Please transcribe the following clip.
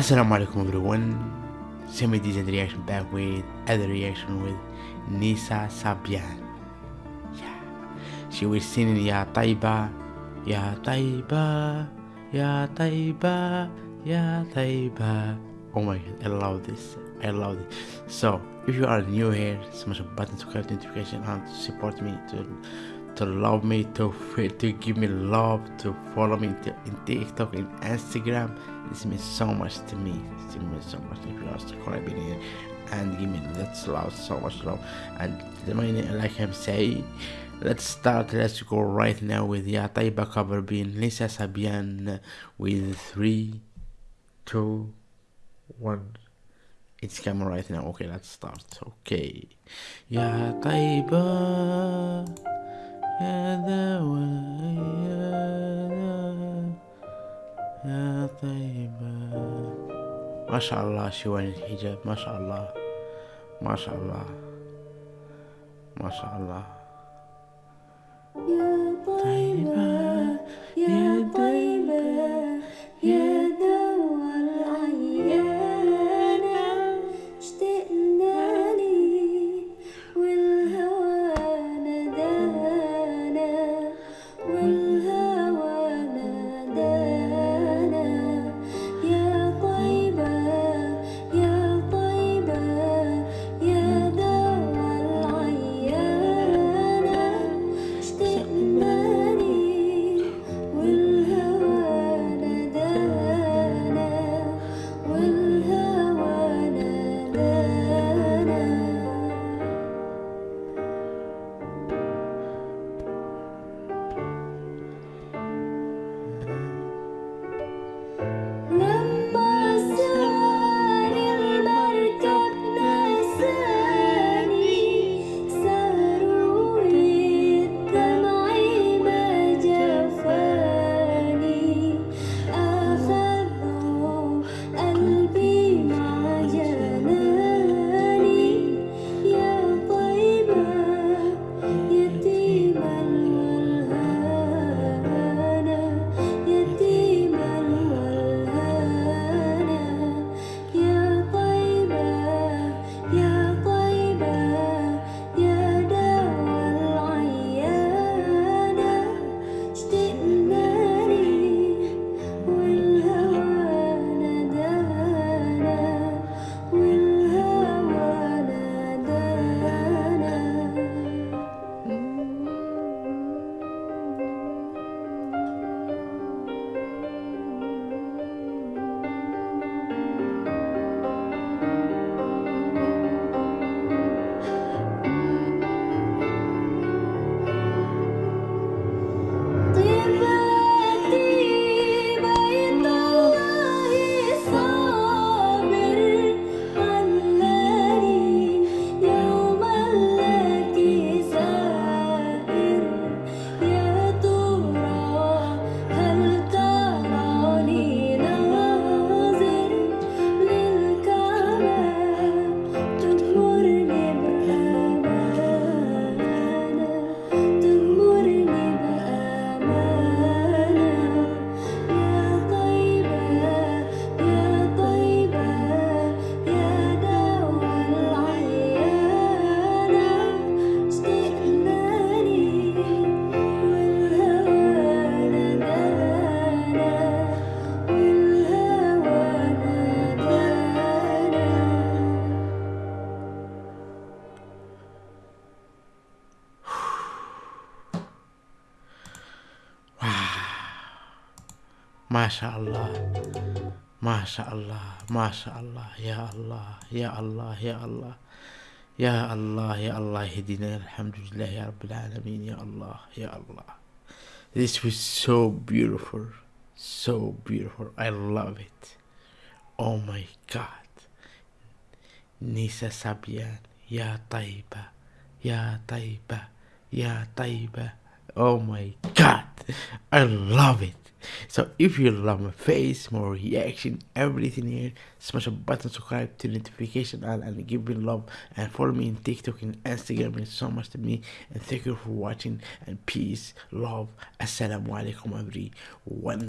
Assalamu alaikum everyone. Semi decent reaction back with other reaction with Nissa Sabyan. Yeah. She was singing Ya Taiba, Ya Taiba, Ya Taiba, Ya Taiba. Oh my god, I love this. I love it. So if you are new here, smash the button, subscribe, notification, and support me to to love me, to to give me love, to follow me to, in TikTok, in Instagram. This means so much to me. It means so much if you are subscribing here and give me that's love, so much love. And like I'm saying, let's start. Let's go right now with Ya Taiba cover being Nissa Sabyan with three, two, one. It's coming right now. Okay, let's start. Okay. Ya Taiba. يا دواء يا طيبة. ما شاء الله شوان الحجاب. ما شاء الله. ما شاء الله. ما شاء الله. يا Masha'Allah Masha'Allah Masha'Allah Ya Allah. Ya Allah. Ya Allah. Ya Allah. Ya Allah. Hidina Alhamdulillah. Ya Rabbil Alameen Ya Allah. Ya Allah. This was so beautiful. So beautiful. I love it. Oh my God. Nissa Sabyan. Ya Taiba. Ya Taiba. Ya Taiba. Oh my God. I love it. So if you love my face, more reaction, everything here, smash a button, subscribe to the notification and, and give me love and follow me in TikTok and Instagram. It means so much to me. And thank you for watching and peace, love, assalamu alaikum everyone.